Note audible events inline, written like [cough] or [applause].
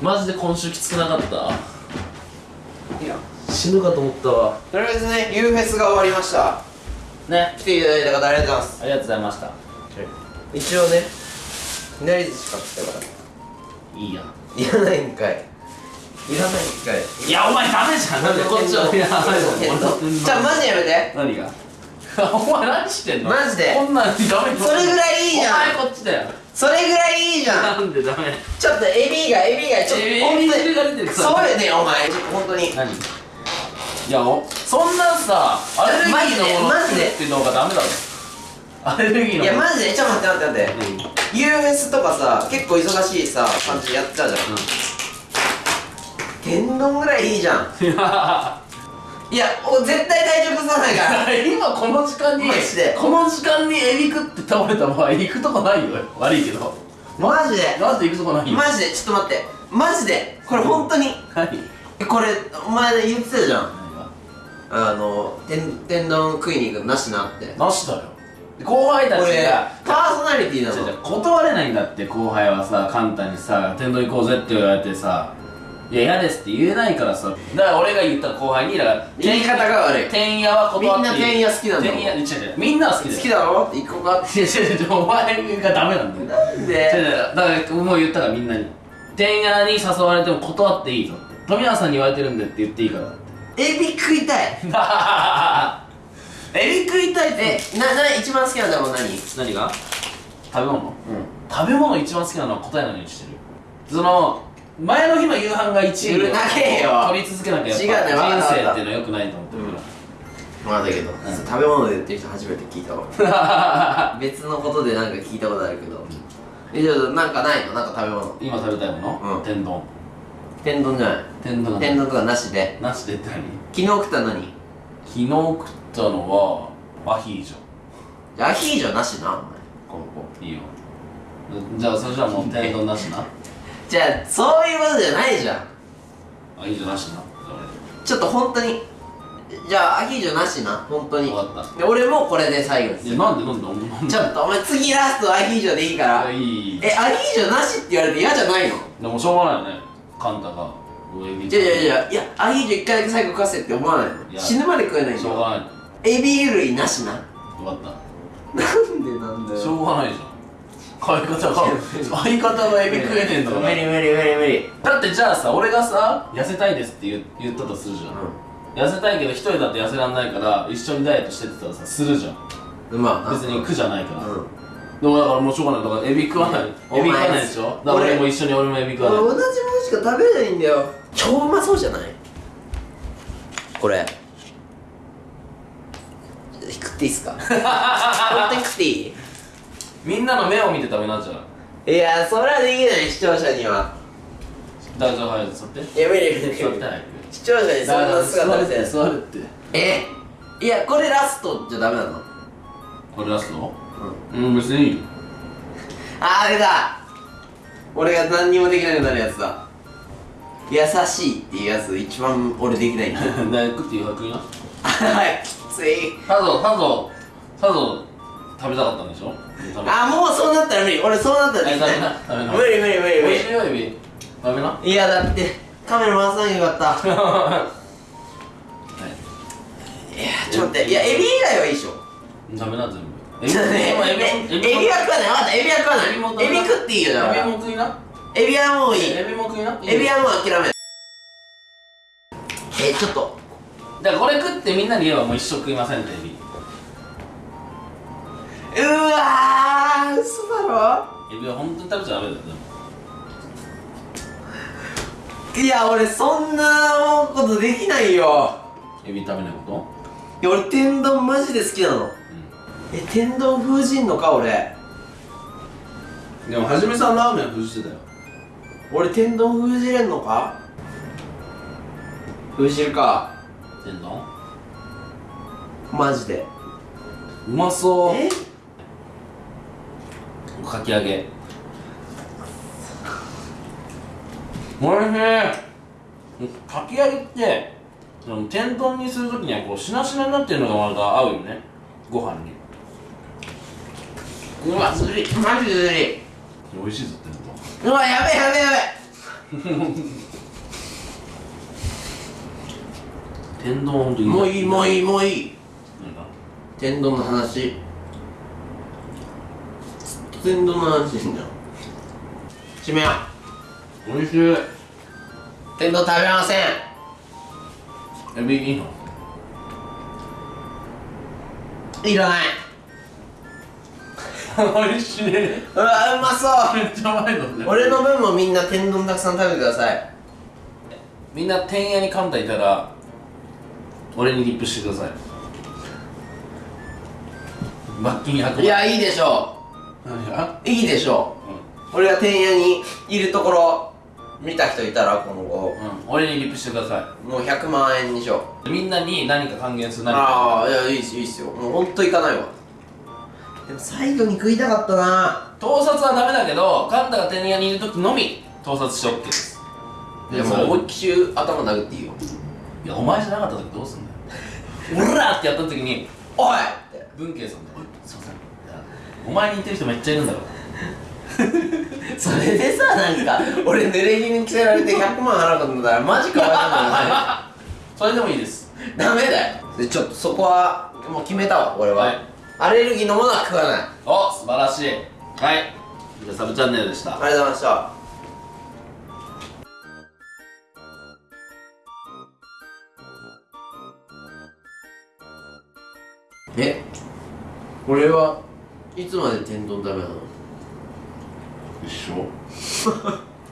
マジで今週きつくなかった？いや。死ぬかと思ったわ。とりあえずね U フェスが終わりました。ね。来ていただいた方ありがとうございます。ありがとうございました。一応ね。左寿司買ってきたから。いいやいらないんかい。いらないんかい。いやお前ダメじゃん。なんでこっちはじゃあマジやめて。何が？[laughs] お前何してんの？マジで。こんなんダメそれぐらいいいじゃん。お前こっちだよそれぐらいいいじゃん。なんでダメ。ちょっとエビがエビがちょっとエビ本当にエビが出てるそうよねお前。本当に。何？いやおそんなさアレルギーのものマジで？っていうのがダメだろ。アレルギーのいやマジで？ちょっと待って待って待って。うん。フェスとかさ結構忙しいさ感じやっちゃうじゃん。天丼ぐらいいいじゃん [laughs] いや絶対体調崩さないから。[laughs] 今この時間にマジで。この時間にエビ食って倒れた場合行くとこないよ。悪いけど。マジで。なんで行くとこないよ。マジで。ちょっと待って。マジで。これ本当に？何？えこれお前言ってたじゃん。あの天天丼食いに行くのなしなって。なしだよ。後輩たち俺がパーソナリティなの。断れないんだって後輩はさ簡単にさ天童行こうぜって言われてさいや嫌ですって言えないからさ。だから俺が言った後輩にだから言い方が悪い。天野は断っていい。みんな天野好きなんだもん。違う違う。みんなは好きだよ。好きだろ？行こうか。[laughs] 違う違う違うお前がダメなんだよ。なん違う違でうだからもう言ったからみんなに。天野に誘われても断っていいぞ富永さんに言われてるんでって言っていいからエビ食いたい。[laughs] エビ食いたいって。えなな一番好きな食べ物何？何が？食べ物？うん。食べ物一番好きなのは答えないようにしてる。その前の日の夕飯が1位うるなけよ。取り続けなきゃやっぱ人生っていうのはよくないと思ってるまあだけど、ん。食べ物で言ってる人初めて聞いたわ。[laughs] 別のことでなんか聞いたことあるけど、えじゃあなんかないの？なんか食べ物。今食べたいもの、うん。天丼。天丼じゃない。天丼天丼とかなしで。なしでって何？昨日食ったのに。昨日食ったのはアヒージじゃあアヒージョなしなお前。今後ョいいよ。じゃあそれじゃあもう天丼なしなじゃあそういうことじゃないじゃん。アヒージョなしな。ちょっと本当にじゃあアヒージョなしな本当に。分かった。で俺もこれで最後です。いやなんでなんでちょっとお前次ラストアヒージョでいいから。いやいえアヒージョなしって言われて嫌じゃないの？でもしょうがないよね。カンタが上にいやいやいやいやアヒージョ一回だけ最後食わせって思わないいのや死ぬまで食えないんだよ。しょうがない。エビ類なしな。分かった。なんでなんだしょうがないじゃん [laughs] 相方が相方がエビ食えねえんだから無理無理無理無理。だってじゃあさ俺がさ痩せたいですって言言ったとするじゃん、痩せたいけど一人だと痩せらんないから一緒にダイエットしてってたらさするじゃん。うんまあ別に苦じゃないから、うん。でもだからもうしょうがない。だからエビ食わない、うんエビ食わないでしょ？だから俺俺も一緒に俺もエビ食わない。俺同じものしか食べないんだよ。超うまそうじゃない？これ。食っていいっすか？[laughs] 食っていい？みんなの目を見て食べなじゃあいやそれはできない視聴者には。大丈夫早く座って。いや無理無理無理。座って早く視聴者にそんな姿見せ座るって。えいやこれラストじゃダメなの？これ出すのうん。うん別にいいよ。あーあれだ俺が何にもできなくなるやつだ。優しいっていうやつ一番俺できないんだ大学 [laughs] っていう学院な [laughs] はいきつい。さぞさぞさぞ食べたかったんでしょ？あもうそうなったら無理。俺そうなったら無理無理無理無理。よエビ？食べな？いやだってカメラ回さなきゃよかった。[laughs] い。やちょっと待って。いやエビ以外はいいでしょ。食べな全部。エビは食わない。分かった。エビは食わない。エビも食っていいよだかエビらも食いな。エビはもういい。エビも食いな。エビはもう諦めえちょっと。だからこれ食ってみんなに言えばもう一生食いませんってエビうわー嘘だろ？エビは本当に食べちゃダメだよでも。いや俺そんなことできないよ。エビ食べないこいや俺天丼マジで好きなの。とえ天丼封じんのか俺？うんでもはじめさんラーメン封じてたよ。俺天丼封じれんのか？封じるか。天丼？マジで。うまそう。え？かき揚げ。おいしい。かき揚げって天丼にするときにはこうしなしなになってるのがまた合うよね。ご飯に。うわずり。マジでずり。美味しいぞうわやべえやべえやべえ。[laughs] 天丼ほんともういいもういいもういい。天丼の話ずっと天丼の話してんじゃん？締めようおいしい。天丼食べません。エビいいの？いらない。[laughs] おいしい。めっうわうまそう。ちゃうまいのね俺の分もみんな天丼たくさん食べてください。みんな天屋にカンタいたら俺にリップしてください。罰金100万。いやいいでしょ何がういいでしょ。う俺が天屋にいるところ見た人いたら今後。うん、俺にリップしてくださもう100万円にしよう。いみんなに何か還元する何か。ああいやいいっすいいっすよ。もうほんといかないわ。でも最後に食いたかったな。盗撮はダメだけどカンタが天屋にいる時のみ盗撮して OK です。いやもう思いっきり頭殴っていいよ。いやお前じゃなかった時どうすんだよ。[laughs] オラーってやった時においって。文慶さんで「おいすいません」お前に似てる人めっちゃいるんだから [laughs] それでさなんか俺濡れ衣に着せられて100万払うことになったらマジかわい [laughs] それでもいいです。ダメだよ。でちょっとそこはもう決めたわ俺は、はい。アレルギーのものは食わない。あお素晴らしい。はい。じゃあサブチャンネルでした。りがとうございました。え？俺は？いつまで天丼ダメなの？一緒 [laughs]